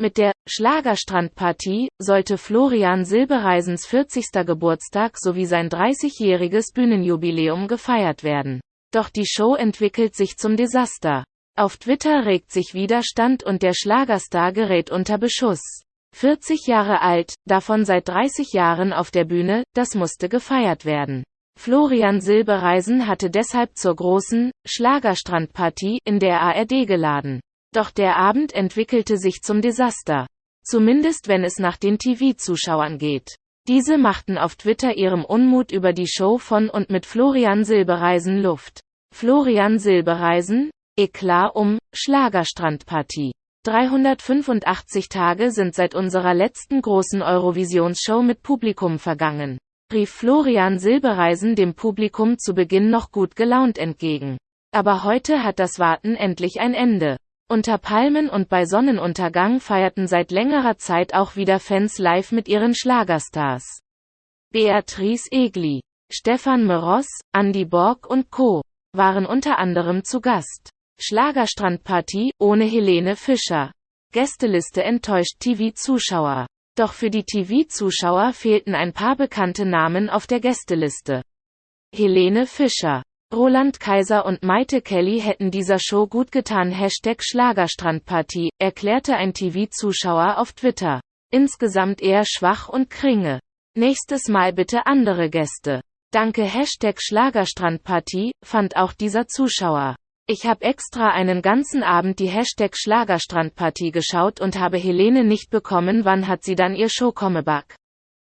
Mit der Schlagerstrandpartie sollte Florian Silbereisens 40. Geburtstag sowie sein 30-jähriges Bühnenjubiläum gefeiert werden. Doch die Show entwickelt sich zum Desaster. Auf Twitter regt sich Widerstand und der Schlagerstar gerät unter Beschuss. 40 Jahre alt, davon seit 30 Jahren auf der Bühne, das musste gefeiert werden. Florian Silbereisen hatte deshalb zur großen Schlagerstrandpartie in der ARD geladen. Doch der Abend entwickelte sich zum Desaster. Zumindest wenn es nach den TV-Zuschauern geht. Diese machten auf Twitter ihrem Unmut über die Show von und mit Florian Silbereisen Luft. Florian Silbereisen, Eklat um, Schlagerstrandpartie. 385 Tage sind seit unserer letzten großen Eurovisionsshow mit Publikum vergangen. Rief Florian Silbereisen dem Publikum zu Beginn noch gut gelaunt entgegen. Aber heute hat das Warten endlich ein Ende. Unter Palmen und bei Sonnenuntergang feierten seit längerer Zeit auch wieder Fans live mit ihren Schlagerstars. Beatrice Egli, Stefan Meros, Andy Borg und Co. waren unter anderem zu Gast. Schlagerstrandpartie ohne Helene Fischer. Gästeliste enttäuscht TV-Zuschauer. Doch für die TV-Zuschauer fehlten ein paar bekannte Namen auf der Gästeliste. Helene Fischer Roland Kaiser und Maite Kelly hätten dieser Show gut getan. Hashtag Schlagerstrandpartie, erklärte ein TV-Zuschauer auf Twitter. Insgesamt eher schwach und kringe. Nächstes Mal bitte andere Gäste. Danke Hashtag Schlagerstrandpartie, fand auch dieser Zuschauer. Ich habe extra einen ganzen Abend die Hashtag Schlagerstrandpartie geschaut und habe Helene nicht bekommen. Wann hat sie dann ihr Show Comebug?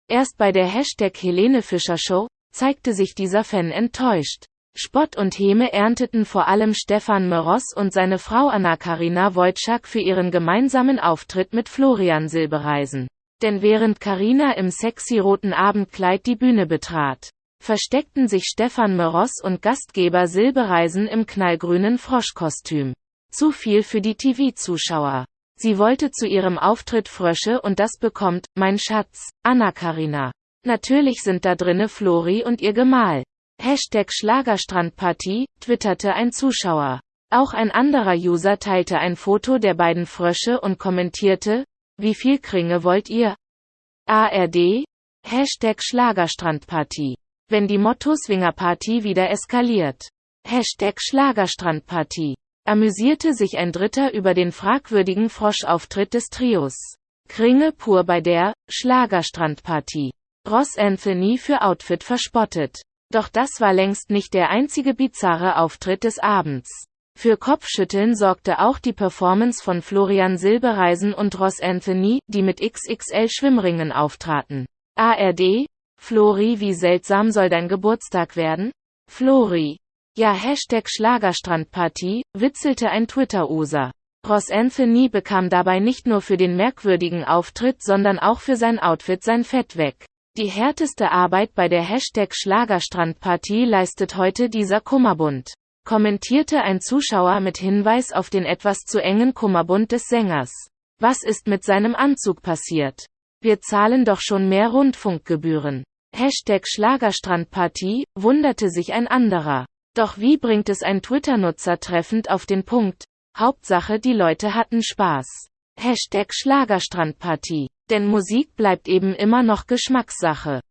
Erst bei der Hashtag Helene Fischer Show zeigte sich dieser Fan enttäuscht. Spott und Häme ernteten vor allem Stefan Meros und seine Frau Anna-Karina Wojcik für ihren gemeinsamen Auftritt mit Florian Silbereisen. Denn während Karina im sexy roten Abendkleid die Bühne betrat, versteckten sich Stefan Meros und Gastgeber Silbereisen im knallgrünen Froschkostüm. Zu viel für die TV-Zuschauer. Sie wollte zu ihrem Auftritt Frösche und das bekommt, mein Schatz, Anna-Karina. Natürlich sind da drinne Flori und ihr Gemahl. Hashtag Schlagerstrandpartie, twitterte ein Zuschauer. Auch ein anderer User teilte ein Foto der beiden Frösche und kommentierte, wie viel Kringe wollt ihr? ARD? Hashtag Schlagerstrandpartie. Wenn die Motto-Swinger-Party wieder eskaliert. Hashtag Schlagerstrandpartie. Amüsierte sich ein Dritter über den fragwürdigen Froschauftritt des Trios. Kringe pur bei der Schlagerstrandpartie. Ross Anthony für Outfit verspottet. Doch das war längst nicht der einzige bizarre Auftritt des Abends. Für Kopfschütteln sorgte auch die Performance von Florian Silbereisen und Ross Anthony, die mit XXL Schwimmringen auftraten. ARD? Flori, wie seltsam soll dein Geburtstag werden? Flori. Ja, Hashtag Schlagerstrandpartie, witzelte ein Twitter-User. Ross Anthony bekam dabei nicht nur für den merkwürdigen Auftritt, sondern auch für sein Outfit sein Fett weg. Die härteste Arbeit bei der Hashtag Schlagerstrandpartie leistet heute dieser Kummerbund. Kommentierte ein Zuschauer mit Hinweis auf den etwas zu engen Kummerbund des Sängers. Was ist mit seinem Anzug passiert? Wir zahlen doch schon mehr Rundfunkgebühren. Hashtag Schlagerstrandpartie, wunderte sich ein anderer. Doch wie bringt es ein Twitter-Nutzer treffend auf den Punkt? Hauptsache die Leute hatten Spaß. Hashtag Schlagerstrandpartie. Denn Musik bleibt eben immer noch Geschmackssache.